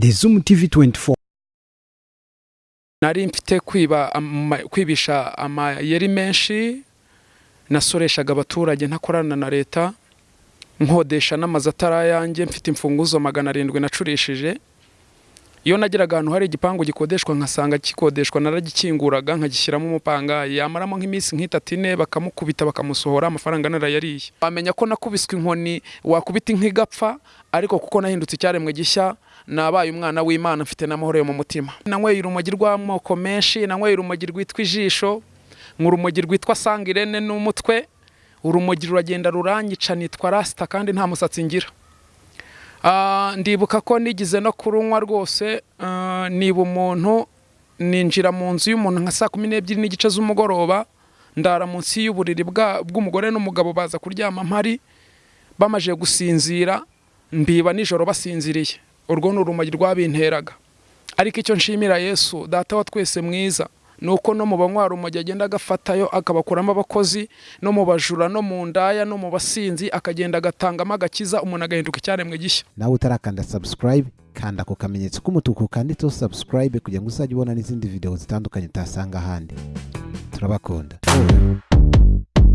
The Zoom TV 24 nari mfite kwiba kwibisha amayeri menshi nasoreshaga abaturage ntakorana na leta nkodesha n'amazu atari ayanjye mfite imfunguzo magana arindwi nacurishije. Iyo nageraga ahantu hari igipangu gikodeshwa nkasanga gikodeshwa naragikinguraga nkagishyiramo umupangayi yamaramo nk'iminsi nk'itatu ine bakamukubita bakamusohora amafaranga narayariye wamenya ko nakubiswe inkoni wakubita inka igapfa ariko kuko nahindutse icyaremwe gishya nabaye umwana w'imana mfite n'amahoro yo mu mutima. Nanyweye urumogi rw'amoko menshi nanyweye urumogi rwitwa ijisho urumogi rwitwa sangirene n'umutwe urumogi ruragenda ruranyica nitwa rasita kandi nta musatsi ngira. Ndibuka ko nigize no kurunywa rwose. Ah, niba umuntu ninjira mu nzu y'umuntu nka saa kumi n'ebyiri n'igice z'umugoroba ndara munsi y'uburiri bw'umugore n'umugabo baza kuryama mpari bamaze gusinzira mbiba nijoro basinziriye. Urwo ni urumogi rwabinteraga. Ariko icyo nshimira yesu data wa twese mwiza. Ni uko no mu banywa urumogi agenda agafatayo akabakuramo abakozi no mu bajura no mu ndaya no mu basinzi akagenda agatangamo agakiza umuntu agahinduka icyaremwe gishya. Nawe utarakanda subscribe kanda ako kamenyetso k'umutuku kanditseho subscribe kugira ngo uzajye ubona n'izindi video zitandukanye utasanga ahandi. Turabakunda.